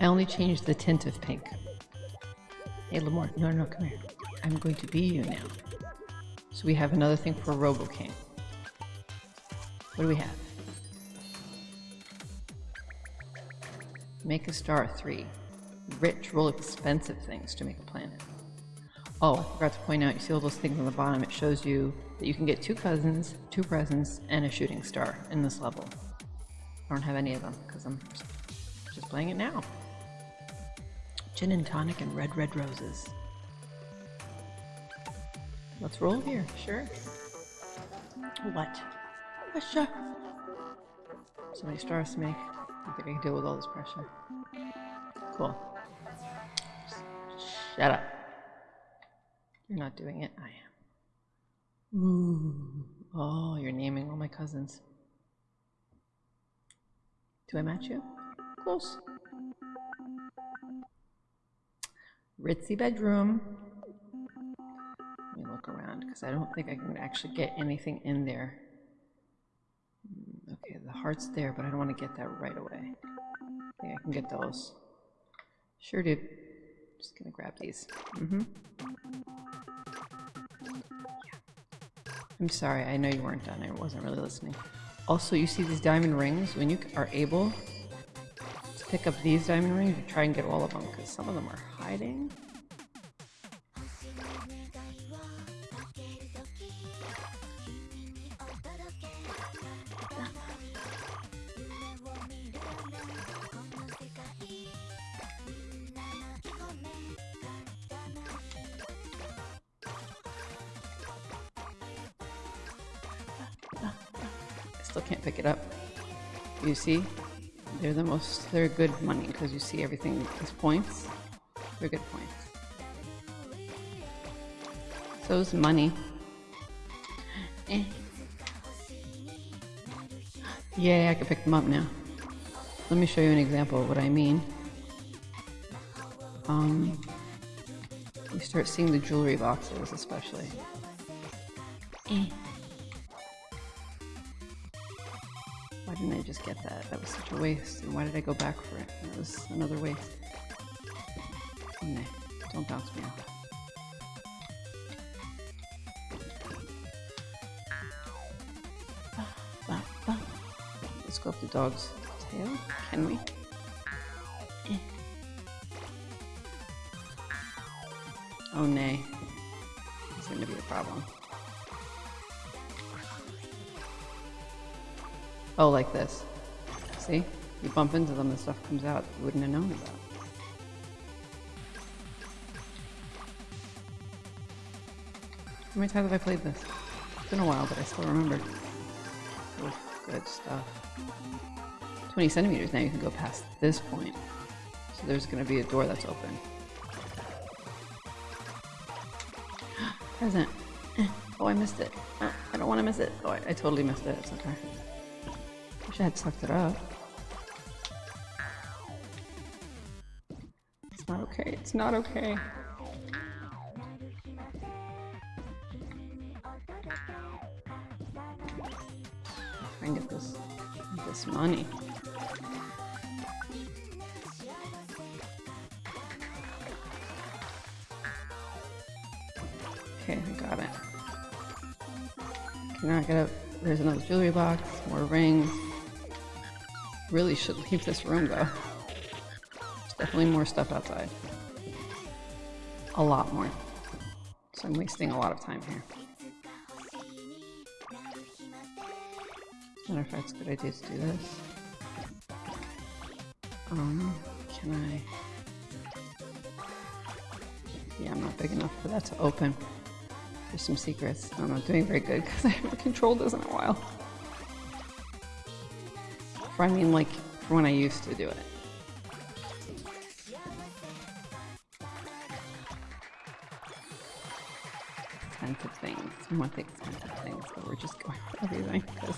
I only changed the tint of pink. Hey, Lamore, no, no, come here. I'm going to be you now. So we have another thing for Robo King. What do we have? Make a star three. Rich, roll expensive things to make a planet. Oh, I forgot to point out, you see all those things on the bottom? It shows you that you can get two cousins, two presents, and a shooting star in this level. I don't have any of them because I'm just playing it now. Gin and tonic and red, red roses. Let's roll here, sure. What? Pressure. So many stars to make. I think I can deal with all this pressure. Cool. Shut up. You're not doing it. I am. Ooh. Oh, you're naming all my cousins. Do I match you? Close. Ritzy bedroom. Let me look around because I don't think I can actually get anything in there. Hmm, okay, the heart's there, but I don't want to get that right away. I think I can get those. Sure, dude. Just gonna grab these. Mm-hmm. I'm sorry, I know you weren't done. I wasn't really listening. Also, you see these diamond rings? When you are able to pick up these diamond rings, try and get all of them, because some of them are hiding. Still can't pick it up. You see? They're the most, they're good money because you see everything is points. They're good points. So is money. Eh. Yay, I can pick them up now. Let me show you an example of what I mean. Um, you start seeing the jewelry boxes especially. Eh. I just get that? That was such a waste. And why did I go back for it? That was another waste. Nah, don't bounce me off. Let's go up the dog's tail. Can we? Eh. Oh nay. It's gonna be a problem. Oh, like this. See? You bump into them, and stuff comes out you wouldn't have known about. How many times have I played this? It's been a while, but I still remember. Oh, good stuff. 20 centimeters now, you can go past this point. So there's gonna be a door that's open. Present. Oh, I missed it. Uh, I don't want to miss it. Oh, I, I totally missed it. It's okay. Wish I had sucked it up. It's not okay. It's not okay. Try and get this, this money. Okay, I got it. Now I gotta, there's another jewelry box, more rings. Really should leave this room though. There's definitely more stuff outside. A lot more. So I'm wasting a lot of time here. Matter of fact, it's a good idea to do this. Um, can I? Yeah, I'm not big enough for that to open. There's some secrets. I'm not doing very good because I haven't controlled this in a while. I mean, like, when I used to do it. Expensive things. The expensive things, but we're just going for everything because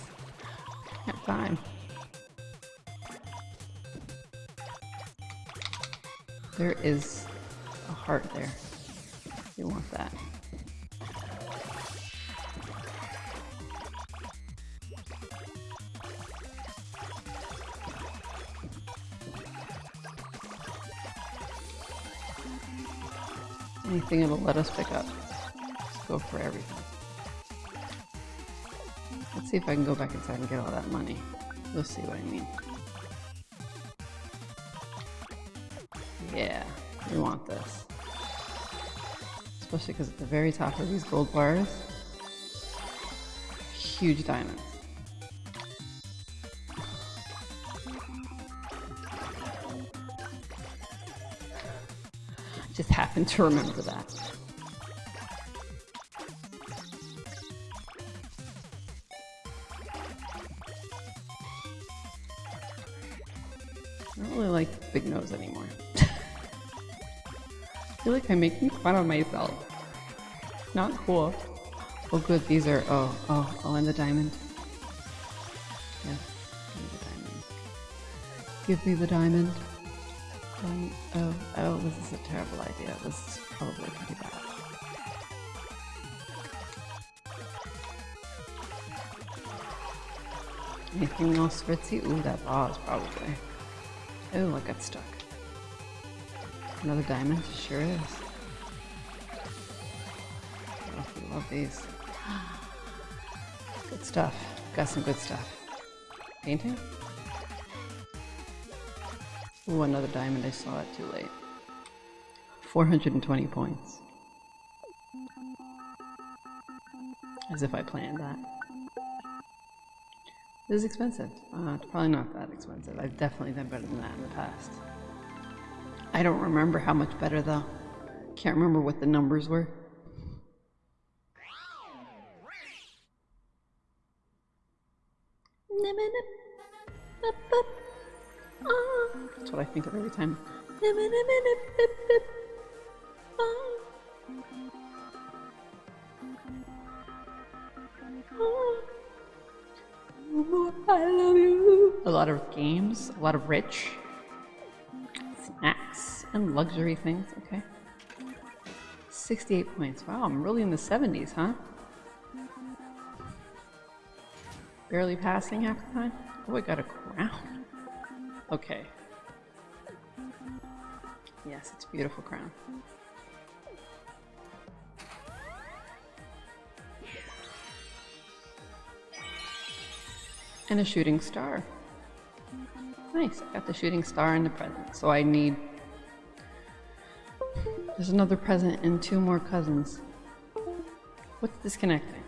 I have time. There is a heart there. You want that. Anything it'll let us pick up. Let's go for everything. Let's see if I can go back inside and get all that money. You'll see what I mean. Yeah, we want this. Especially because at the very top of these gold bars, huge diamonds. Just happened to remember that. I don't really like big nose anymore. I feel like I'm making fun of myself. Not cool. Oh good, these are, oh, oh, oh, and the diamond. Yeah, give me the diamond. Give me the diamond. Don't, oh, oh, this is a terrible idea. This is probably pretty bad. Anything else ritzy? Ooh, that vase probably. Oh, I got stuck. Another diamond? Sure is. Oh, we love these. Good stuff. Got some good stuff. Painting? Ooh, another diamond. I saw it too late. 420 points. As if I planned that. This is expensive. Uh, it's probably not that expensive. I've definitely done better than that in the past. I don't remember how much better though. Can't remember what the numbers were. That's what I think of every time. I love you. A lot of games, a lot of rich snacks and luxury things. Okay. 68 points. Wow, I'm really in the 70s, huh? Barely passing half the time. Oh, I got a crown. Okay. Yes, it's beautiful crown. And a shooting star. Nice, I got the shooting star and the present. So I need... There's another present and two more cousins. What's disconnecting?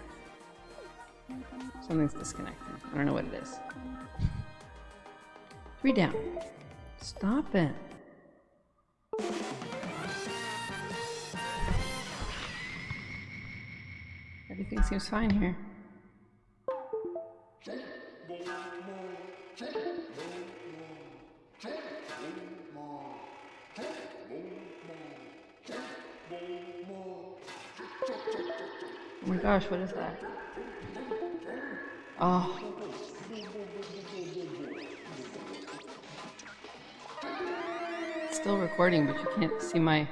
Something's disconnecting. I don't know what it is. Down. Stop it. Everything seems fine here. Oh my gosh, what is that? Oh. It's still recording, but you can't see my...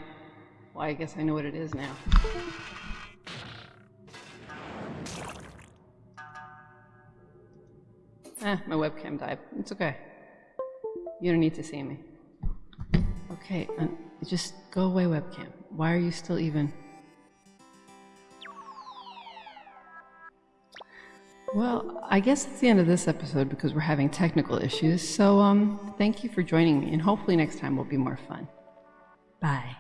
Well, I guess I know what it is now. Eh, my webcam died. It's okay. You don't need to see me. Okay, um, just go away, webcam. Why are you still even... Well, I guess it's the end of this episode because we're having technical issues. So, um, thank you for joining me, and hopefully next time will be more fun. Bye.